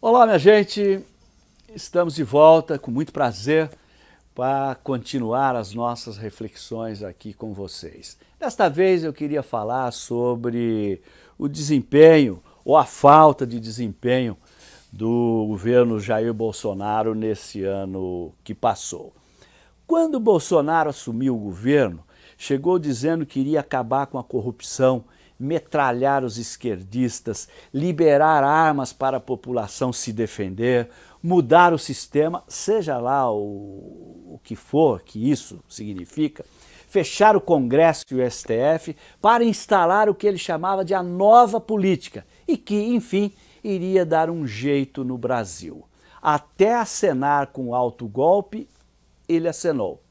Olá, minha gente! Estamos de volta com muito prazer para continuar as nossas reflexões aqui com vocês. Desta vez eu queria falar sobre o desempenho ou a falta de desempenho do governo Jair Bolsonaro nesse ano que passou. Quando Bolsonaro assumiu o governo, chegou dizendo que iria acabar com a corrupção, metralhar os esquerdistas, liberar armas para a população se defender, mudar o sistema, seja lá o, o que for que isso significa, fechar o Congresso e o STF para instalar o que ele chamava de a nova política e que, enfim, iria dar um jeito no Brasil. Até acenar com alto golpe, ele acenou.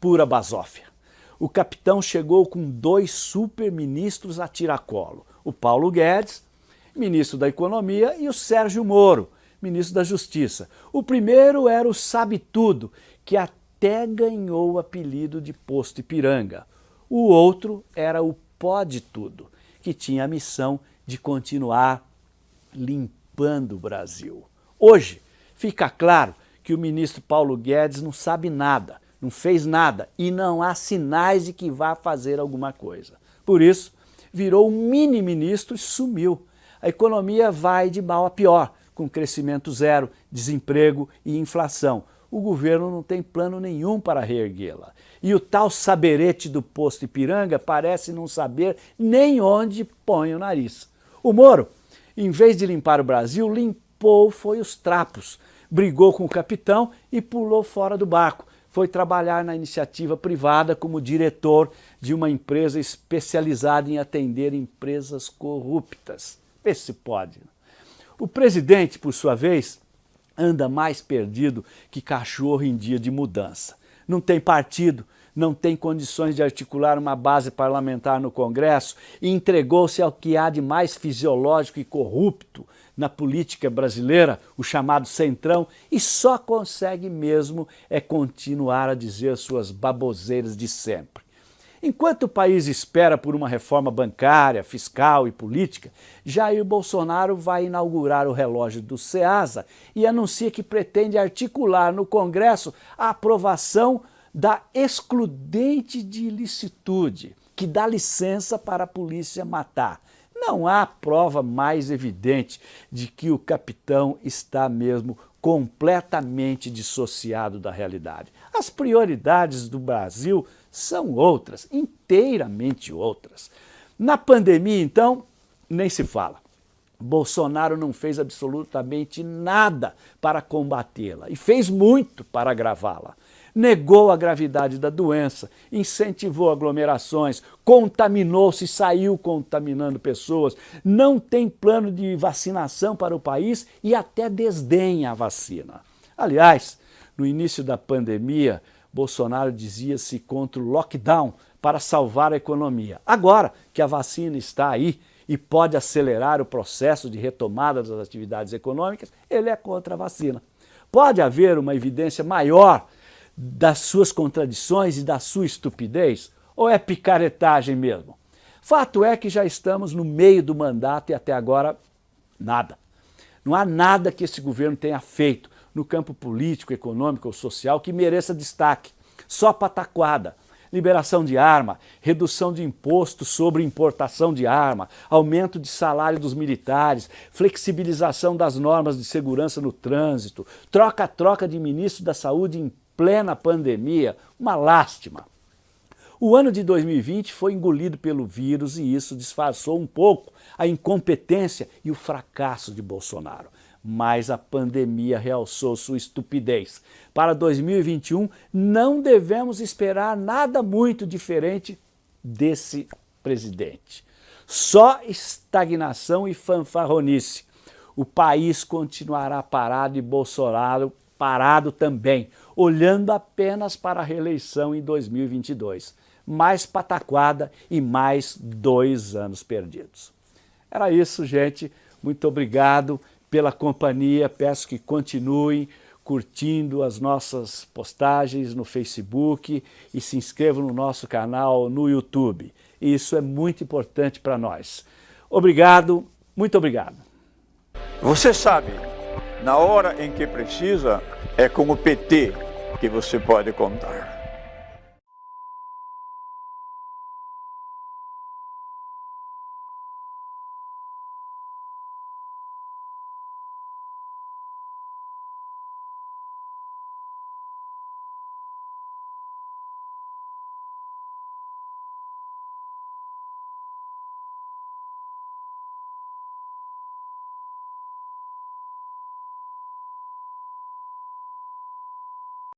Pura basófia o capitão chegou com dois super-ministros a tiracolo, o Paulo Guedes, ministro da Economia, e o Sérgio Moro, ministro da Justiça. O primeiro era o Sabe-Tudo, que até ganhou o apelido de Posto Ipiranga. O outro era o Pode Tudo, que tinha a missão de continuar limpando o Brasil. Hoje, fica claro que o ministro Paulo Guedes não sabe nada, não fez nada e não há sinais de que vá fazer alguma coisa. Por isso, virou um mini-ministro e sumiu. A economia vai de mal a pior, com crescimento zero, desemprego e inflação. O governo não tem plano nenhum para reerguê-la. E o tal saberete do posto Ipiranga parece não saber nem onde põe o nariz. O Moro, em vez de limpar o Brasil, limpou foi os trapos, brigou com o capitão e pulou fora do barco foi trabalhar na iniciativa privada como diretor de uma empresa especializada em atender empresas corruptas. Vê se pode. O presidente, por sua vez, anda mais perdido que cachorro em dia de mudança. Não tem partido, não tem condições de articular uma base parlamentar no Congresso e entregou-se ao que há de mais fisiológico e corrupto na política brasileira, o chamado centrão, e só consegue mesmo é continuar a dizer suas baboseiras de sempre. Enquanto o país espera por uma reforma bancária, fiscal e política, Jair Bolsonaro vai inaugurar o relógio do SEASA e anuncia que pretende articular no Congresso a aprovação da excludente de ilicitude, que dá licença para a polícia matar. Não há prova mais evidente de que o capitão está mesmo completamente dissociado da realidade. As prioridades do Brasil são outras, inteiramente outras. Na pandemia, então, nem se fala. Bolsonaro não fez absolutamente nada para combatê-la e fez muito para agravá-la negou a gravidade da doença, incentivou aglomerações, contaminou-se saiu contaminando pessoas, não tem plano de vacinação para o país e até desdenha a vacina. Aliás, no início da pandemia, Bolsonaro dizia-se contra o lockdown para salvar a economia. Agora que a vacina está aí e pode acelerar o processo de retomada das atividades econômicas, ele é contra a vacina. Pode haver uma evidência maior das suas contradições e da sua estupidez? Ou é picaretagem mesmo? Fato é que já estamos no meio do mandato e até agora nada. Não há nada que esse governo tenha feito no campo político, econômico ou social que mereça destaque. Só pataquada. Liberação de arma, redução de imposto sobre importação de arma, aumento de salário dos militares, flexibilização das normas de segurança no trânsito, troca-troca de ministro da saúde em plena pandemia, uma lástima. O ano de 2020 foi engolido pelo vírus e isso disfarçou um pouco a incompetência e o fracasso de Bolsonaro. Mas a pandemia realçou sua estupidez. Para 2021, não devemos esperar nada muito diferente desse presidente. Só estagnação e fanfarronice. O país continuará parado e Bolsonaro parado também, olhando apenas para a reeleição em 2022. Mais pataquada e mais dois anos perdidos. Era isso, gente. Muito obrigado pela companhia. Peço que continuem curtindo as nossas postagens no Facebook e se inscrevam no nosso canal no YouTube. Isso é muito importante para nós. Obrigado, muito obrigado. Você sabe, na hora em que precisa, é com o PT que você pode contar.